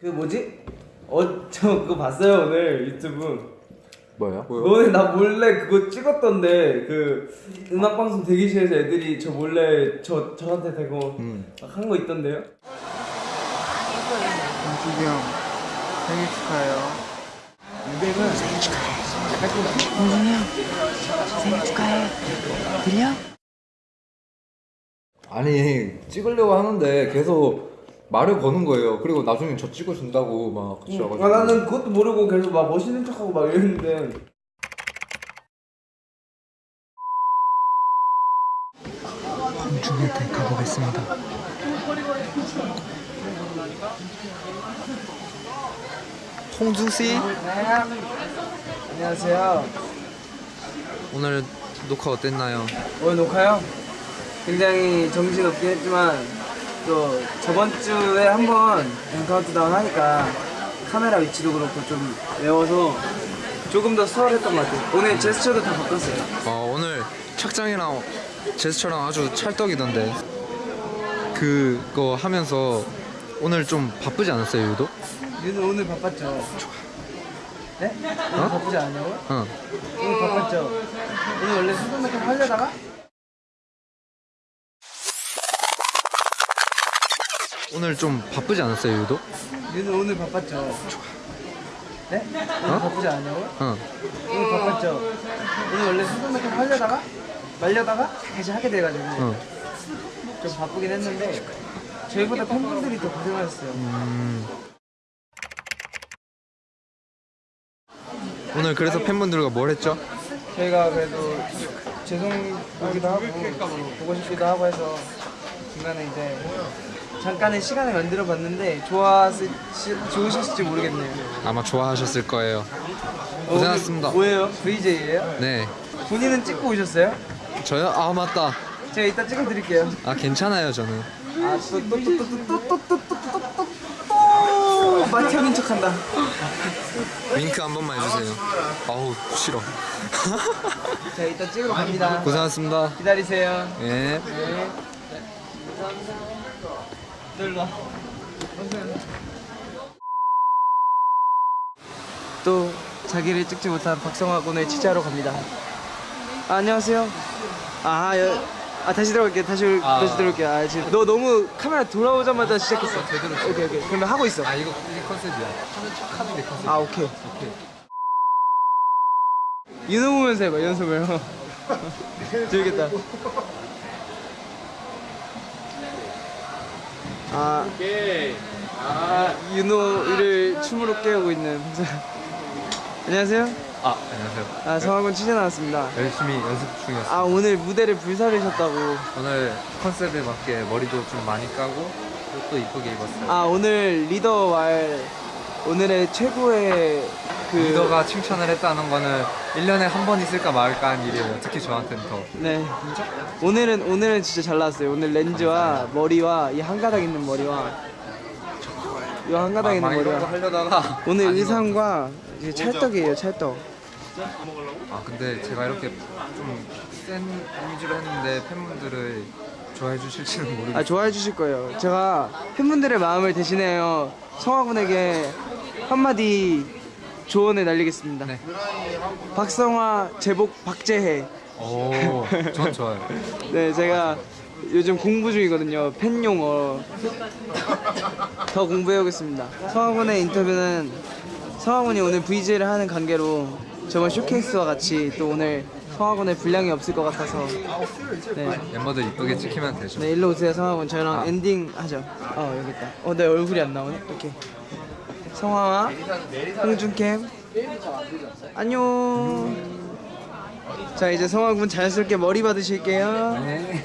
그 뭐지? 어 저 그거 봤어요 오늘 유튜브 뭐야? 너네 나 몰래 그거 찍었던데 그 음악 방송 대기실에서 애들이 저 몰래 저 저한테 대고 음. 한거 있던데요? 형 생일 축하해요. 생일 축하해. 들려? 아니 찍으려고 하는데 계속 말을 거는 거예요. 그리고 나중에 저 찍어준다고 막 그러셔가지고. 아 나는 그것도 모르고 계속 막 멋있는 척하고 막 이랬는데 홍준이한테 가보겠습니다. 홍준 씨? 안녕하세요. 오늘 녹화 어땠나요? 오늘 녹화요? 굉장히 정신없긴 했지만 또 저번 주에 한번 카운트다운 하니까 카메라 위치도 그렇고 좀 외워서 조금 더 수월했던 것 같아요. 오늘 제스처도 다 바꿨어요. 어, 오늘 착장이랑 제스처랑 아주 찰떡이던데. 그거 하면서 오늘 좀 바쁘지 않았어요 유도? 윤은 오늘 바빴죠? 네? 오늘 어? 바쁘지 않냐고요? 응 오늘 바빴죠? 오늘 원래 수분 메이크업 하려다가 오늘 좀 바쁘지 않았어요 유도? 윤은 오늘 바빴죠? 네? 오늘 어? 바쁘지 않냐고요? 응 오늘 바빴죠? 오늘 원래 수분 메이크업 하려다가 말려다가 다시 하게 돼가지고 응. 좀 바쁘긴 했는데 저희보다 팬분들이 더 고생하셨어요 음. 오늘 그래서 팬분들과 뭘 했죠? 저희가 그래도 죄송하기도 하고 보고 싶기도 하고 해서 중간에 이제 잠깐의 시간을 만들어 봤는데 좋았을 좋으셨을지 모르겠네요 아마 좋아하셨을 거예요 고생하셨습니다 어, 뭐예요? VJ예요? 네 본인은 찍고 오셨어요? 저요? 아 맞다 제가 이따 찍어 드릴게요 아 괜찮아요 저는 아또또또또또또또또또또 마티형인 척한다 윙크 한 번만 해주세요 아우 싫어 제가 이따 찍으러 갑니다 고생하셨습니다 기다리세요 예. 네. 와. 또 자기를 찍지 못한 박성화 군을 취재하러 갑니다. 아, 안녕하세요. 아, 여, 아 다시 들어올게. 다시 올- 아. 다시 들어올게. 아 지금 너 너무 카메라 돌아오자마자 시작했어. 오케이 오케이. 그러면 하고 있어. 아 이거 이게 컨셉이야 하는 척 하는 게 컨셉 아 오케이. 오케이 윤호 보면서 해봐 연습을. 재밌겠다. 아, 아 윤호를 춤으로 깨우고 있는. 안녕하세요. 아 안녕하세요. 아 성화군 취재 나왔습니다. 열심히 연습 중이었어요 아 오늘 무대를 불사르셨다고. 오늘 컨셉에 맞게 머리도 좀 많이 까고 옷도 이쁘게 입었어요. 아 오늘 리더 말 오늘의 최고의 그 리더가 칭찬을 했다는 거는 1년에 한 번 있을까 말까 한 일이에요. 특히 저한테는 더. 네. 오늘은 오늘은 진짜 잘 나왔어요. 오늘 렌즈와 머리와 이 한 가닥 있는 머리와 이한 가닥 있는 막 이런 거 하려다가 오늘 안 의상과 이제 찰떡이에요 찰떡. 아 근데 제가 이렇게 좀 센 이미지로 했는데 팬분들을 좋아해 주실지는 모르겠어요 아 좋아해 주실 거예요. 제가 팬분들의 마음을 대신하여 성화군에게 한마디 조언을 날리겠습니다. 네. 박성화 제복 박재혜. 오, 전 좋아요. 네, 제가 요즘 공부 중이거든요. 팬 용어. 더 공부해오겠습니다. 성화군의 인터뷰는 성화군이 오늘 VJ를 하는 관계로 저번 쇼케이스와 같이 또 오늘 성화군의 분량이 없을 것 같아서 네, 멤버들 이쁘게 찍히면 되죠. 네 일로 오세요 성화군 저희랑 아. 엔딩 하죠. 어 여기 있다. 어내 얼굴이 안 나오네. 오케이. 성화와 홍준캠 안녕. 자 이제 성화군 자연스럽게 머리 받으실게요. 네.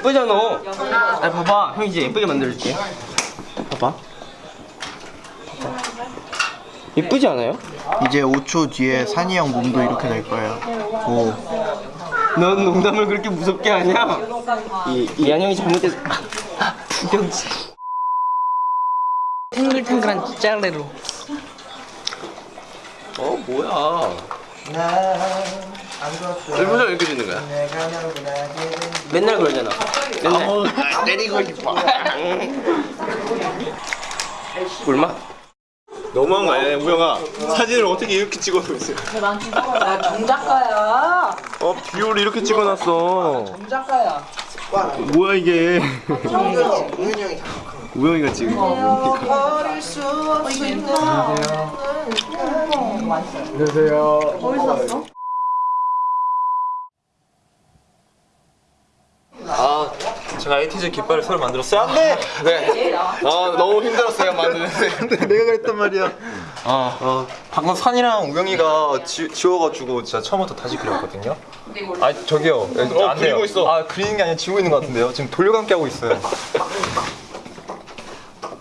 예쁘잖아. 아 봐봐, 형 이제 예쁘게 만들어줄게. 봐봐. 예쁘지 않아요? 이제 5초 뒤에 산이 형 몸도 이렇게 될 거예요. 오. 넌 농담을 그렇게 무섭게 하냐? 이 이한 형이 잘못해서 구경지. 탱글탱글한 짤레로. 어 뭐야? 왜 표정 이렇게 짓는 거야? 맨날 그러잖아. 맨날 내리고 싶어. 꿀맛. 너무한 거 아니야 우영아? 사진을 어떻게 이렇게 찍어놓고 있어? 나 정작가야. 어 비율을 이렇게 찍어놨어. 정작가야. 뭐야 이게? 우영이가 지금 버릴 수 없는 아 제가 에이티즈 깃발을 새로 만들었어요? 안 돼! 네. 아 너무 힘들었어요 만드는데. 내가 그랬단 말이야. 아 어, 방금 산이랑 우영이가 지, 지워가지고 진짜 처음부터 다시 그렸거든요. 아 저기요. 어, 안 그리고 있어. 아 그리는 게 아니라 지우고 있는 것 같은데요. 지금 돌려감기 하고 있어요.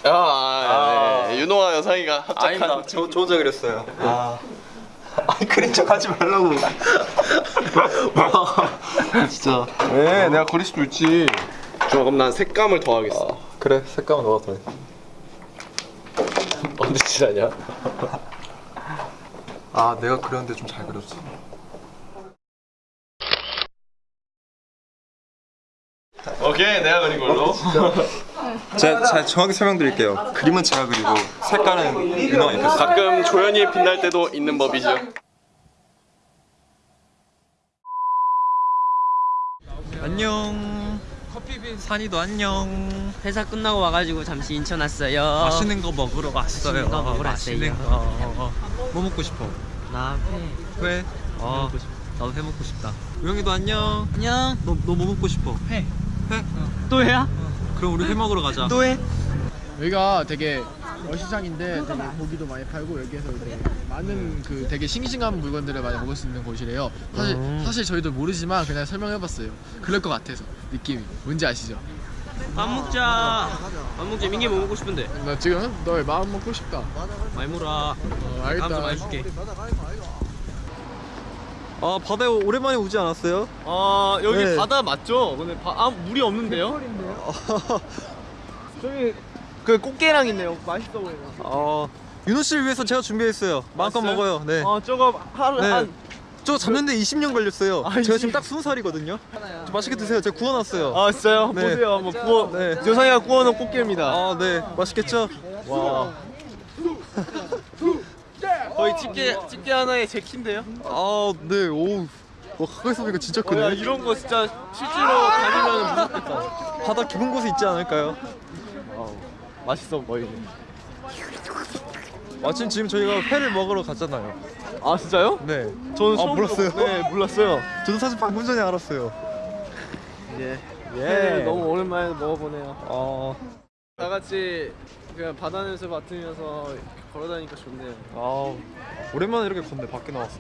아, 아 네. 윤호와 여상이가 아닙니다. 저, 저 혼자 그렸어요. 아. 아니 그린 척 하지 말라고. 와, 진짜. 왜 내가 그릴 수도 있지 좋아 그럼 난 색감을 더하겠어 그래 색감은 너가 더 해. 언제 칠하냐 아 내가 그렸는데 좀 잘 그렸지. 오케이 내가 그린 걸로 제가, 제가 정확히 설명드릴게요. 그림은 제가 그리고 색깔은 윤호가 입혔어요. 가끔 조연이 빛날 때도 있는 법이죠 안녕. 산이도 안녕. 회사 끝나고 와가지고 잠시 인천 왔어요. 맛있는 거 먹으러 왔어요. 맛있는 거 먹으러 맛있는 왔어요. 거. 뭐 먹고 싶어? 나 회. 회? 어, 나도 회 먹고 싶다. 우영이도 안녕. 안녕. 너 너 뭐 먹고 싶어? 회. 회? 또 회야? 그럼 우리 회 먹으러 가자. 또 회? 여기가 되게 어시장인데 되게 고기도 많이 팔고 여기에서 이제 많은 그 되게 싱싱한 물건들을 많이 먹을 수 있는 곳이래요. 사실 사실 저희도 모르지만 그냥 설명해봤어요. 그럴 것 같아서 느낌이 뭔지 아시죠? 밥 먹자. 밥 먹자. 민기 뭐 먹고 싶은데? 나 지금 너의 마음 먹고 싶다. 많이 물어. 어, 알겠다. 다음 주 많이 줄게. 아 바다에 오랜만에 오지 않았어요? 아 여기 네. 바다 맞죠? 근데 바, 아 물이 없는데요? 저기 그 꽃게랑 있네요. 맛있어 보이네. 어 윤호 씨를 위해서 제가 준비했어요. 마음껏 맛있어요? 먹어요. 네. 어 저거 하루 네. 한 저 잡는데 20년 걸렸어요. 제가 지금 딱 20살이거든요. 맛있게 드세요. 제가 구워놨어요. 아 진짜요? 네. 보세요. 한번 구워. 네. 여상이가 구워놓은 꽃게입니다. 아, 네. 맛있겠죠? 와. 거의 집게 집게 하나에 제 키인데요? 아, 네. 오. 와, 가까이서 보니까 진짜 야, 크네. 이런 거 진짜 실제로 다니면 무섭겠다. 바다 깊은 곳에 있지 않을까요? 맛있어 보이네. 마침 지금 저희가 회를 먹으러 갔잖아요. 아 진짜요? 네. 저는 아, 몰랐어요? 네 몰랐어요. 저도 사실 방금 전에 알았어요. 예. 예. 너무 오랜만에 먹어보네요. 어, 다 같이 그냥 바다 냄새 맡으면서 걸어다니니까 좋네요. 아, 오랜만에 이렇게 걷네. 밖에 나왔어.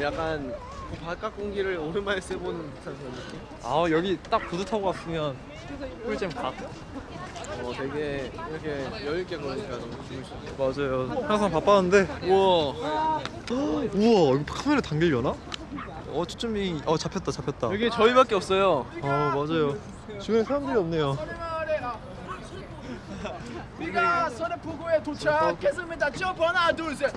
약간 그 바깥 공기를 오랜만에 쐬보는 듯한 그런 느낌? 아, 여기 딱 보드 타고 왔으면 꿀잼 각. 어 되게 이렇게 여유 있게 걸으니까 너무 기분이 좋아요. 맞아요. 항상 바빴는데. 우와 우와, 이거 카메라 당길려나? 어, 초점이 어 잡혔다, 잡혔다. 여기 저희밖에 없어요. 아, 맞아요. 주변에 사람들이 없네요. 우리가 서대포구에 도착했습니다. 점프 하나 둘 셋.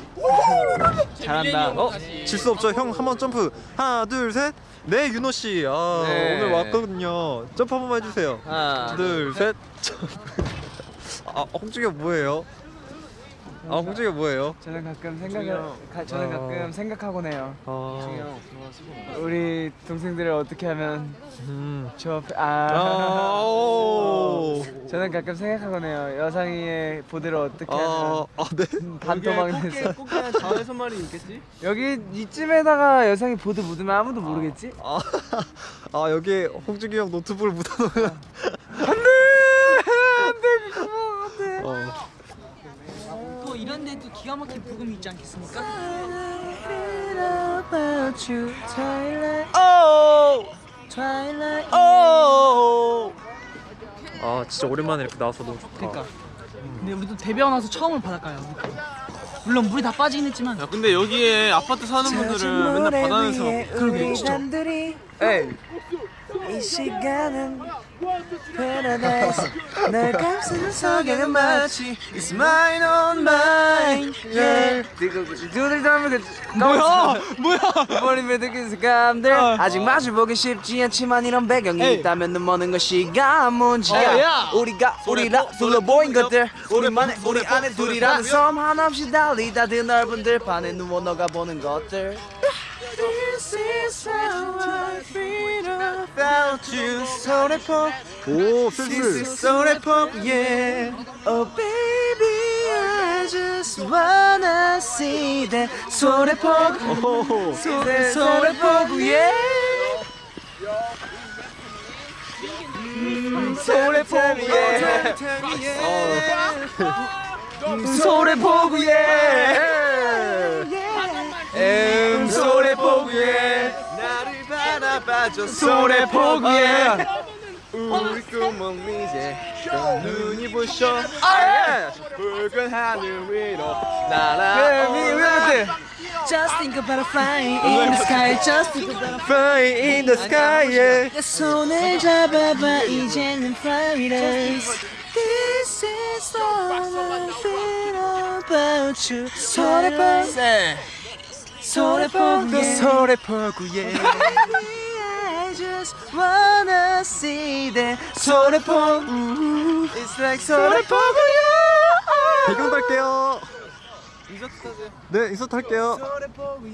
잘한다. 어? 질 수 없죠. 형 한 번 점프. 하나, 둘, 셋. 네, 윤호 씨. 아, 네. 오늘 왔거든요. 점프 한 번만 해 주세요. 하나 둘, 셋. 아, 홍중이 뭐예요? 아, 홍중이 뭐예요? 저는 가끔 생각을 가, 저는 아. 가끔 생각하곤 해요. 아. 우리 동생들을 어떻게 하면 음. 저 아, 아 오. 저는 가끔 생각하곤 해요. 여상이의 보드를 어떻게 아, 하면 아, 네. 반토막내서 꽃게는 자외선 말이 있겠지? 여기 이쯤에다가 여상이 보드 묻으면 아무도 모르겠지? 아, 아 여기에 홍중이 형 노트북을 묻어놓으면 안돼 안돼 그거 안돼. 어. 또 데도 기가 막힌 부금이 있지 않겠습니까? twilight. 오. 아 진짜 오랜만에 이렇게 나와서 너무 좋다. 그러니까. 근데 우리도 데뷔하고 나서 처음으로 바닷가야. 물론 물이 다 빠지긴 했지만. 야 근데 여기에 아파트 사는 분들은 맨날 바다에서 그러게 진짜. 에이. 이 시간은 paradise. 널 감싸는 석양은 마치 It's mine on mine. Yeah. 두들 담을 그 뭐야? 뭐야? 머리에 느낀 감들 아직 마주보기 쉽지 않지만 이런 배경이 있다면 눈 머는 것이가 문제야. 우리가 우리라 둘러 보인 것들 우리만의 우리 안에 둘이라는 섬 한없이 달리다 드넓은 들판에 누워 너가 보는 것들 This is how I feel about you 소래포 오 This is 소래포 yeah Oh baby I just wanna see that 소래포 소래 소래포 yeah 음, 소래포 yeah 음, 소래포 yeah 음 소래포구에 나를 바라봐줘 소래포구에 우리 꿈은 이제 눈이 부셔 붉은 하늘 위로 날아 Just think about a flying in the sky Just think about a flying in the sky yeah. 내 손을 잡아봐 이제는 paradise This is all I feel about you 소래포 소래포구에. 소래포구에. Just wanna see that 소래포구 It's like 소래포구에 배경 탈게요. 네 인서트 할게요.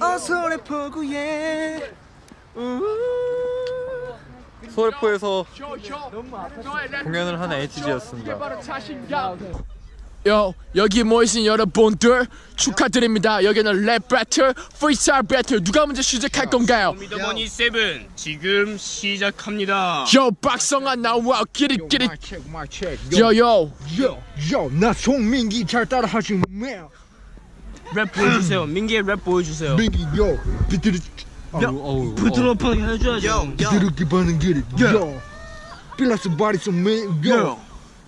어 소래포구에 소래포에서 공연을 한 에이티즈였습니다. 요 여기 모이신 여러분들 축하드립니다. 여기는 랩 배틀, 프리스타일 배틀. 누가 먼저 시작할 건가요? 미더머니 세븐 지금 시작합니다. 요 박성아 나와. 끼리끼리. 요요. 요요나 송민기 잘 따라하지 마랩 보여주세요. 민기의 랩 보여주세요. 민기 요. 비트르 부드럽게 해줘야죠. 비트르기 바는 길이 요. 필라스 바리 좀요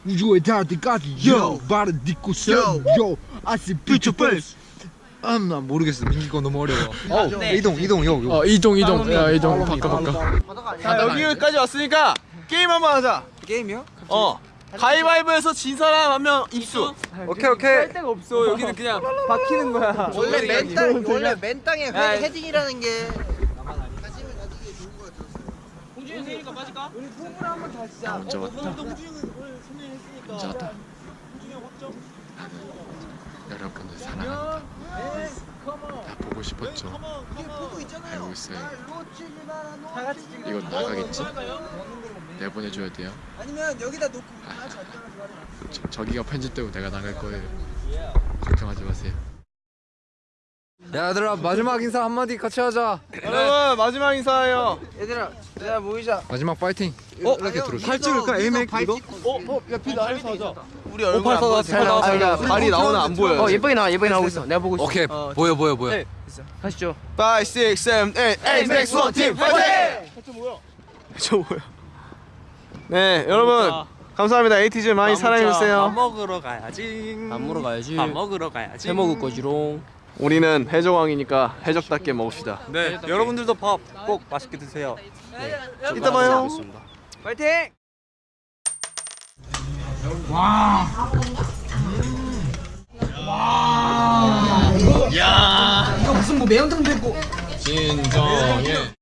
우주에 닿을 때까지 요 발을 딛고 서요 아시 비추 페이스 아나 모르겠어. 민기 거 너무 어려워. 어 이동 이동 요 요. 어 이동 이동 야 이동 바꿔 바꿔 자 여기까지 왔으니까 게임 한번 하자 게임이요? 어 가위바위보에서 진 사람 한 명 입수 오케이 오케이. 할 데가 없어 여기는 그냥 박히는 거야 원래 맨땅 원래 맨땅에 야, 헤딩이라는 게 괜찮다 여러분들 사랑합니다. 다 보고 싶었죠. 알고 있어요. 이건 나가겠지? 내보내줘야 돼요? 아니면 여기다 놓고 저, 저기가 편집되고 내가 나갈 거예요. 걱정하지 마세요 야 얘들아 마지막 인사 한마디 같이 하자. 여러분 마지막 인사예요. 얘들아 얘들아 모이자. 마지막 파이팅. 이렇게 들어. 팔찌를까 에이맥 이거? 우리 얼굴 안 보여 잘 나와 잘 발이 나오나 안 보여 어 예쁘게 나와 예쁘게 나오고 있어. 내가 보고 있어. 오케이. 보여 보여 보여. 하시죠. 5, 6, 7, 8 에이맥스 one team 파이팅! 저 뭐야? 네 여러분. 감사합니다. 에이티즈 많이 사랑해주세요. 먹으러 가야지. 밥 먹으러 가야지. 밥 먹으러 가야지. 해 먹을 거지롱 우리는 해적왕이니까 해적답게 먹읍시다 네, 여러분들도 밥 꼭 맛있게 드세요. 이따 봐요 파이팅! 이거 무슨 뭐 매운탕도 있고. 진정해.